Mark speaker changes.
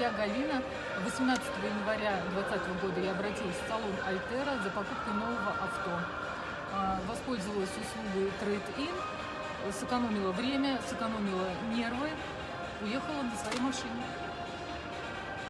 Speaker 1: Я Галина. 18 января 2020 года я обратилась в салон Альтера за покупкой нового авто. А, воспользовалась услугой Trade-in, сэкономила время, сэкономила нервы, уехала на своей машине.